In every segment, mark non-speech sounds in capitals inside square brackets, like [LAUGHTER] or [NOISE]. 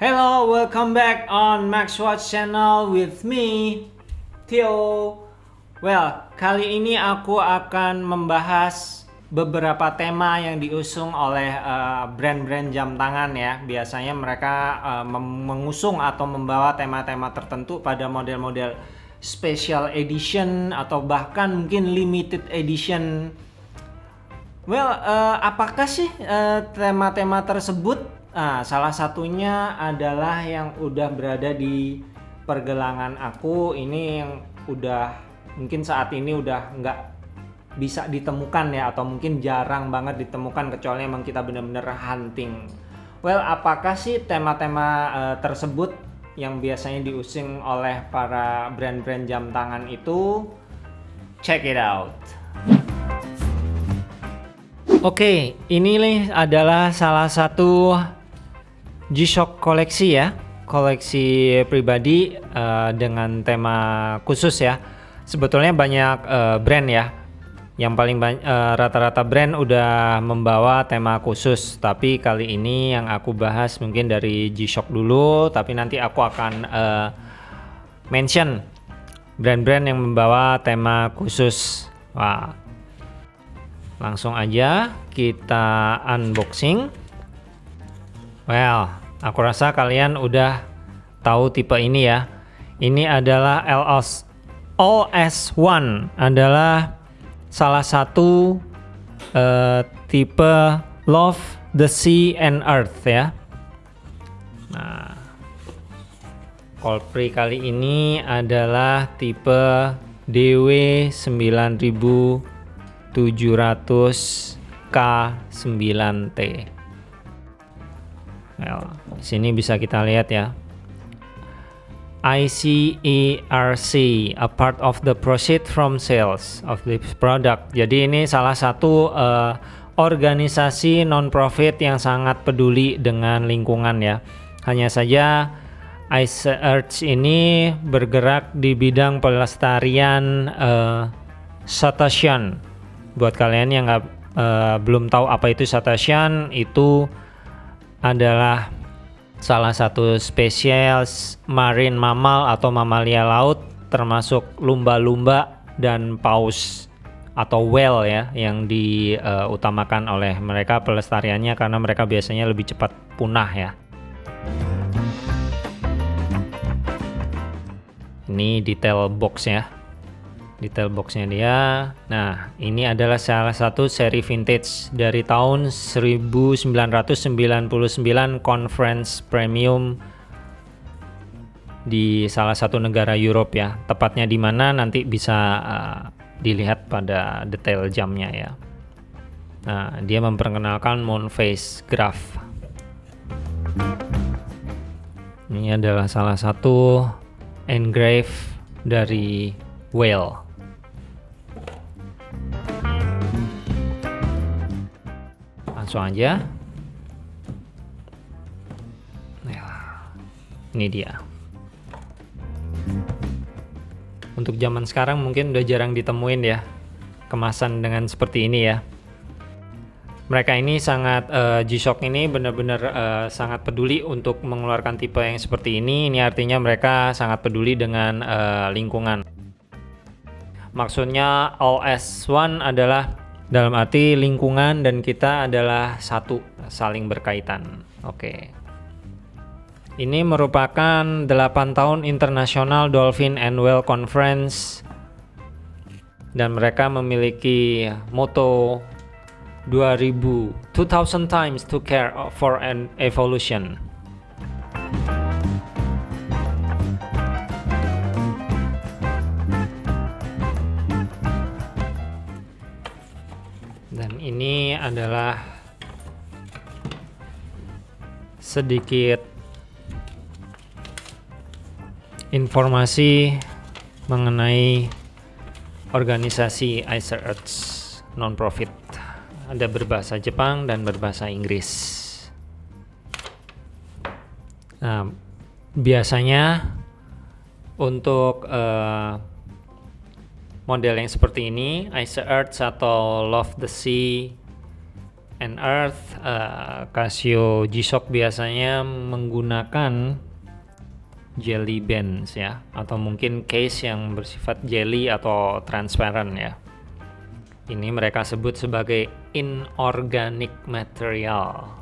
Hello, welcome back on Max Watch channel with me, Theo. Well, kali ini aku akan membahas beberapa tema yang diusung oleh eh, brand-brand uh, jam tangan ya. Biasanya mereka uh, mengusung atau membawa tema-tema tertentu pada model-model special edition atau bahkan mungkin limited edition. Well, uh, apakah sih tema-tema uh, tersebut? Nah, salah satunya adalah yang udah berada di pergelangan aku. Ini yang udah mungkin saat ini udah nggak bisa ditemukan ya atau mungkin jarang banget ditemukan kecuali emang kita bener-bener hunting. Well, apakah sih tema-tema uh, tersebut yang biasanya diusung oleh para brand-brand jam tangan itu? Check it out. Oke, okay, ini nih adalah salah satu G-Shock koleksi ya koleksi pribadi uh, dengan tema khusus ya. Sebetulnya banyak uh, brand ya. Yang paling uh, rata-rata brand udah membawa tema khusus. Tapi kali ini yang aku bahas mungkin dari G-Shock dulu tapi nanti aku akan uh, mention brand-brand yang membawa tema khusus. Wah. Langsung aja kita unboxing. Well Aku rasa kalian udah tahu tipe ini ya. Ini adalah LS OS1 adalah salah satu uh, tipe Love the Sea and Earth ya. Nah, Colpri kali ini adalah tipe DW 9700 K9T. Well, sini bisa kita lihat ya. ICERC, a part of the proceed from sales of this product. Jadi ini salah satu uh, organisasi non-profit yang sangat peduli dengan lingkungan ya. Hanya saja ICERC ini bergerak di bidang pelestarian uh, cetacean. Buat kalian yang nggak uh, belum tahu apa itu cetacean, itu adalah salah satu spesies marine mammal atau mamalia laut termasuk lumba-lumba dan paus atau whale ya yang diutamakan uh, oleh mereka pelestariannya karena mereka biasanya lebih cepat punah ya. Ini detail box ya detail boxnya dia. Nah ini adalah salah satu seri vintage dari tahun 1999 conference premium di salah satu negara Europe ya. Tepatnya di mana nanti bisa uh, dilihat pada detail jamnya ya. Nah dia memperkenalkan moon phase graph. Ini adalah salah satu engrave dari whale langsung aja. Ini dia. Untuk zaman sekarang mungkin udah jarang ditemuin ya kemasan dengan seperti ini ya. Mereka ini sangat uh, G-Shock ini benar-benar uh, sangat peduli untuk mengeluarkan tipe yang seperti ini. Ini artinya mereka sangat peduli dengan uh, lingkungan. Maksudnya OS1 adalah dalam arti lingkungan dan kita adalah satu, saling berkaitan. Oke. Ini merupakan 8 tahun International Dolphin and Whale Conference dan mereka memiliki moto 2000 2000 times to care for an evolution. Adalah sedikit informasi mengenai organisasi Icer Earth non-profit. Ada berbahasa Jepang dan berbahasa Inggris. Nah biasanya untuk uh, model yang seperti ini Ice Earth atau Love the Sea and Earth, uh, Casio G-Shock biasanya menggunakan jelly bands ya, atau mungkin case yang bersifat jelly atau transparent ya. Ini mereka sebut sebagai inorganic material.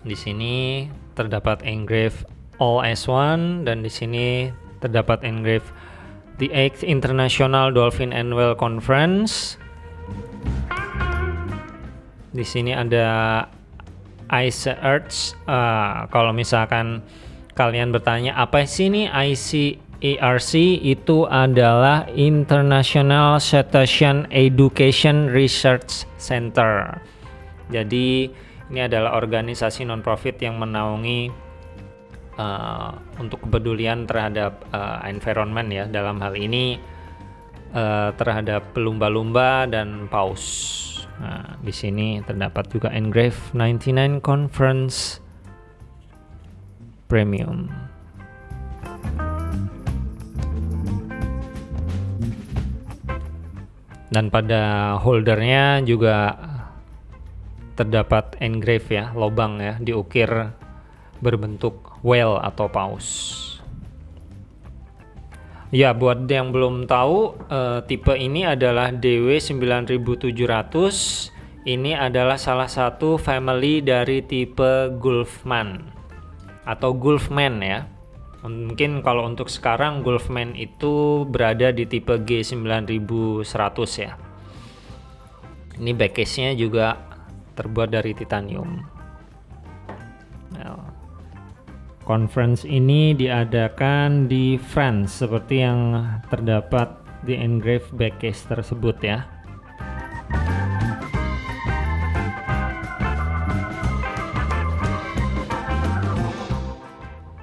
Di sini terdapat engrave All S1 dan di sini terdapat engrave The 8th International Dolphin Annual Conference. Di sini ada Ice Earth. Uh, kalau misalkan kalian bertanya apa sih ini ICERC itu adalah International Cetacean Education Research Center. Jadi ini adalah organisasi non-profit yang menaungi uh, untuk kepedulian terhadap uh, environment ya dalam hal ini uh, terhadap lumba-lumba dan paus. Nah, di sini terdapat juga engrave 99 Conference Premium. Dan pada holdernya juga terdapat engrave ya, lobang ya, diukir berbentuk whale atau paus. Ya, buat yang belum tahu, uh, tipe ini adalah DW9700. Ini adalah salah satu family dari tipe Gulfman atau Gulfman ya. Mungkin kalau untuk sekarang Gulfman itu berada di tipe G9100 ya. Ini backcase-nya juga terbuat dari titanium. Conference ini diadakan di France seperti yang terdapat di engrave backcase tersebut ya.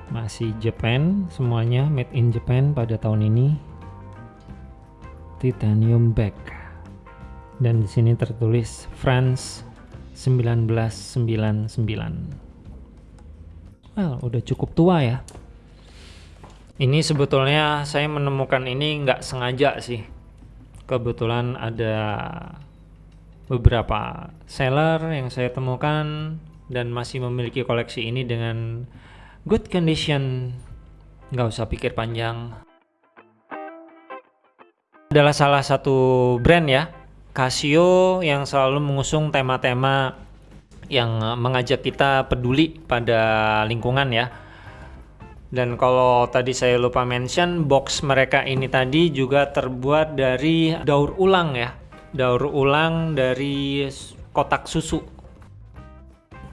Masih Japan, semuanya made in Japan pada tahun ini. Titanium back. Dan di sini tertulis France 1999. Well, udah cukup tua ya. Ini sebetulnya saya menemukan ini nggak sengaja sih. Kebetulan ada beberapa seller yang saya temukan dan masih memiliki koleksi ini dengan good condition. Nggak usah pikir panjang. Adalah salah satu brand ya, Casio yang selalu mengusung tema-tema yang eh, mengajak kita peduli pada lingkungan ya. Dan kalau tadi saya lupa mention, box mereka ini tadi juga terbuat dari daur ulang ya. Daur ulang dari kotak susu.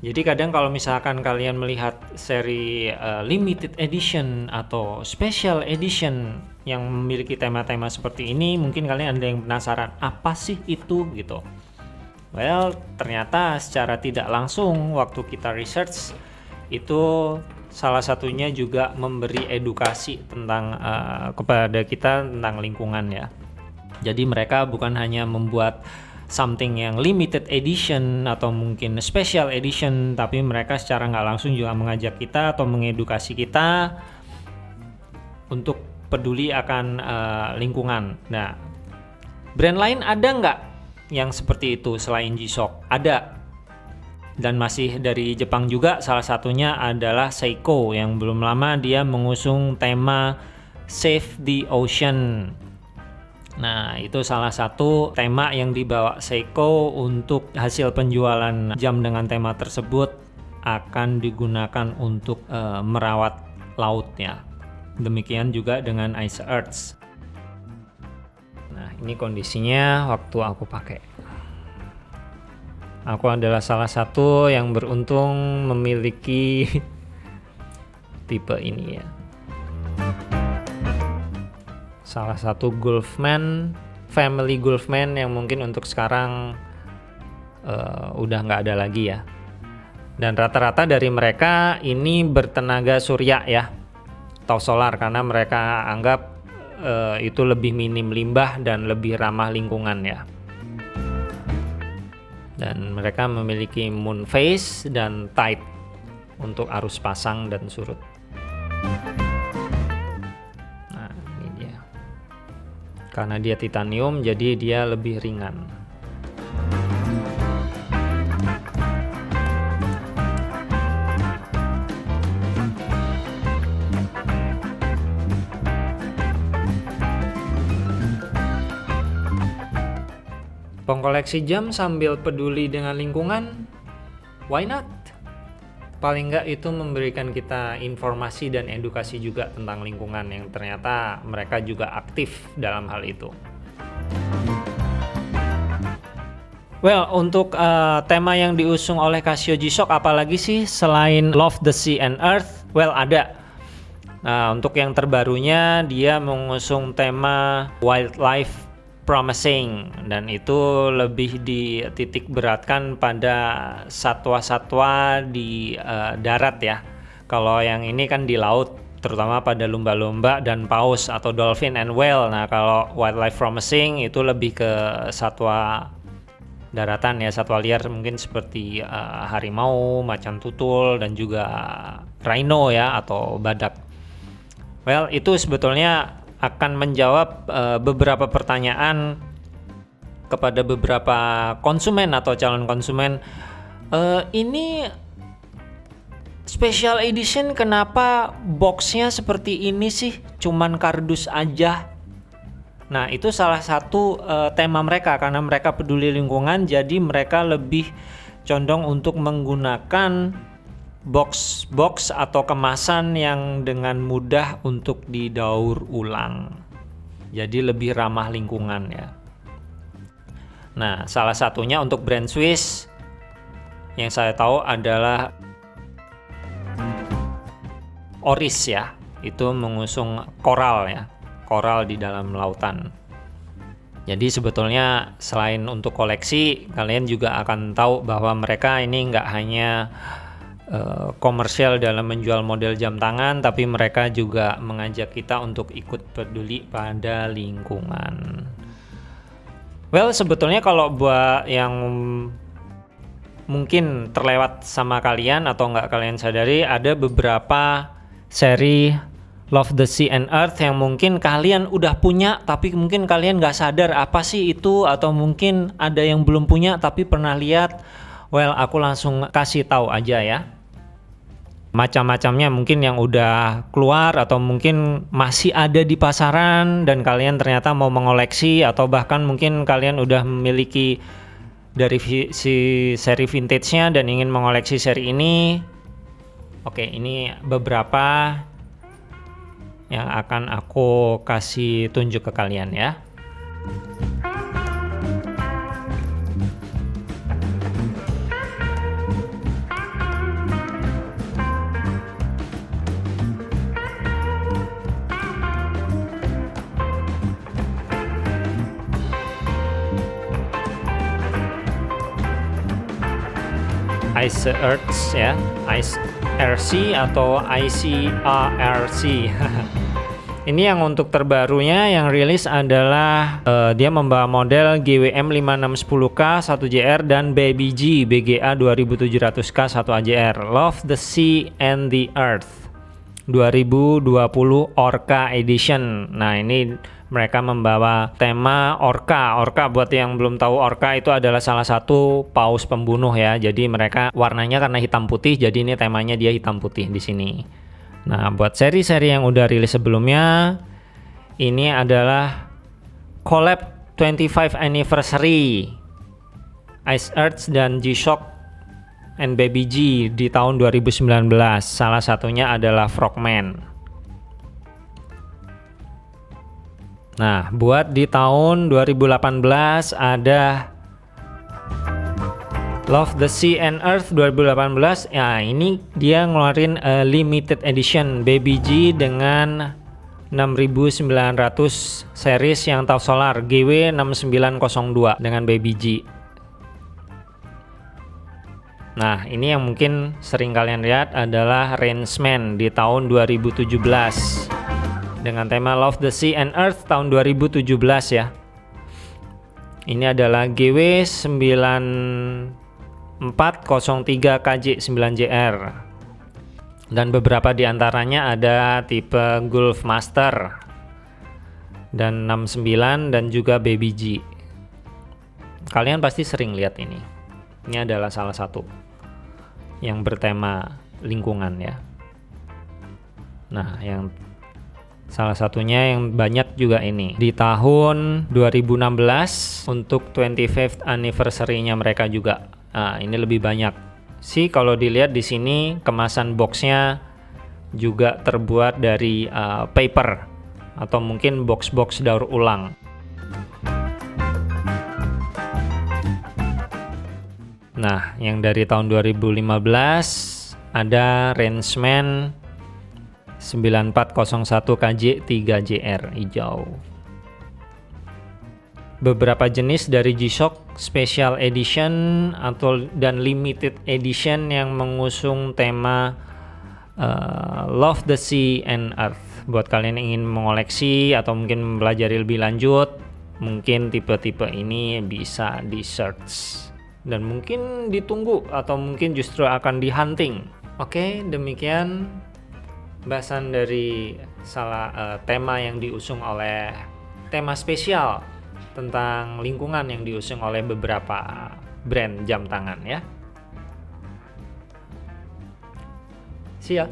Jadi kadang kalau misalkan kalian melihat seri uh, limited edition atau special edition yang memiliki tema-tema seperti ini, mungkin kalian ada yang penasaran apa sih itu gitu. Well, ternyata secara tidak langsung waktu kita research itu salah satunya juga memberi edukasi tentang uh, kepada kita tentang lingkungan ya. Jadi mereka bukan hanya membuat something yang limited edition atau mungkin special edition, tapi mereka secara nggak langsung juga mengajak kita atau mengedukasi kita untuk peduli akan uh, lingkungan. Nah, brand lain ada nggak yang seperti itu selain G-Shock? Ada. Dan masih dari Jepang juga salah satunya adalah Seiko yang belum lama dia mengusung tema Save the Ocean. Nah, itu salah satu tema yang dibawa Seiko untuk hasil penjualan jam dengan tema tersebut akan digunakan untuk uh, merawat lautnya. Demikian juga dengan Ice Earth ini kondisinya waktu aku pakai. Aku adalah salah satu yang beruntung memiliki [LAUGHS] tipe ini ya. Salah satu Golfman family Golfman yang mungkin untuk sekarang uh, udah nggak ada lagi ya. Dan rata-rata dari mereka ini bertenaga surya ya. Atau solar karena mereka anggap uh, itu lebih minim limbah dan lebih ramah lingkungan ya. Dan mereka memiliki moon phase dan tide untuk arus pasang dan surut. Nah, ini dia. Karena dia titanium jadi dia lebih ringan. Pengkoleksi jam sambil peduli dengan lingkungan, why not? Paling nggak itu memberikan kita informasi dan edukasi juga tentang lingkungan yang ternyata mereka juga aktif dalam hal itu. Well, untuk uh, tema yang diusung oleh Casio G-Shock apalagi sih selain Love the Sea and Earth? Well, ada. Nah, untuk yang terbarunya dia mengusung tema Wildlife promising dan itu lebih dititik beratkan pada satwa-satwa di uh, darat ya. Kalau yang ini kan di laut terutama pada lumba-lumba dan paus atau dolphin and whale. Nah, kalau wildlife promising itu lebih ke satwa daratan ya, satwa liar mungkin seperti uh, harimau, macan tutul dan juga rhino ya atau badak. Well, itu sebetulnya akan menjawab uh, beberapa pertanyaan kepada beberapa konsumen atau calon konsumen. Uh, ini special edition kenapa boxnya seperti ini sih? Cuman kardus aja. Nah itu salah satu uh, tema mereka karena mereka peduli lingkungan, jadi mereka lebih condong untuk menggunakan box-box atau kemasan yang dengan mudah untuk didaur ulang. Jadi lebih ramah lingkungan ya. Nah, salah satunya untuk brand Swiss yang saya tahu adalah Oris ya. Itu mengusung koral ya. Koral di dalam lautan. Jadi sebetulnya selain untuk koleksi, kalian juga akan tahu bahwa mereka ini nggak hanya Eh, komersial dalam menjual model jam tangan, tapi mereka juga mengajak kita untuk ikut peduli pada lingkungan. Well, sebetulnya kalau buat yang mungkin terlewat sama kalian atau nggak kalian sadari, ada beberapa seri Love the Sea and Earth yang mungkin kalian udah punya tapi mungkin kalian nggak sadar apa sih itu atau mungkin ada yang belum punya tapi pernah lihat well aku langsung kasih tahu aja ya macam-macamnya mungkin yang udah keluar atau mungkin masih ada di pasaran dan kalian ternyata mau mengoleksi atau bahkan mungkin kalian udah memiliki dari si seri vintage-nya dan ingin mengoleksi seri ini. Oke, ini beberapa yang akan aku kasih tunjuk ke kalian ya. Ice Earths ya. Ice RC atau ICARC [LAUGHS] ini yang untuk terbarunya yang rilis adalah uh, dia membawa model GWM 5610K 1JR dan Baby G BGA 2700K 1AJR Love the Sea and the Earth 2020 Orca Edition. Nah ini mereka membawa tema orca. Orca buat yang belum tahu orca itu adalah salah satu paus pembunuh ya. Jadi mereka warnanya karena hitam putih, jadi ini temanya dia hitam putih di sini. Nah, buat seri-seri yang udah rilis sebelumnya, ini adalah collab 25 anniversary Ice Earth dan G-Shock and Baby G di tahun 2019. Salah satunya adalah Frogman. Nah, buat di tahun 2018 ada Love the Sea and Earth 2018. Ya, ini dia ngeluarin uh, limited edition Baby G dengan 6900 series yang tahu solar GW6902 dengan Baby G. Nah, ini yang mungkin sering kalian lihat adalah Rangeman di tahun 2017 dengan tema Love the Sea and Earth tahun 2017 ya. Ini adalah GW 9403 KJ9JR. Dan beberapa di antaranya ada tipe Gulf Master dan 69 dan juga Baby G. Kalian pasti sering lihat ini. Ini adalah salah satu yang bertema lingkungan ya. Nah, yang Salah satunya yang banyak juga ini. Di tahun 2016 untuk 25th anniversary-nya mereka juga. Nah, ini lebih banyak. Sih kalau dilihat di sini kemasan boxnya juga terbuat dari uh, paper atau mungkin box-box daur ulang. Nah, yang dari tahun 2015 ada Rangeman 9401 KJ 3JR hijau. Beberapa jenis dari G-Shock Special Edition atau dan Limited Edition yang mengusung tema uh, Love the Sea and Earth. Buat kalian yang ingin mengoleksi atau mungkin mempelajari lebih lanjut, mungkin tipe-tipe ini bisa di search dan mungkin ditunggu atau mungkin justru akan di hunting. Oke, demikian bahasan dari salah uh, tema yang diusung oleh tema spesial tentang lingkungan yang diusung oleh beberapa brand jam tangan ya. See ya.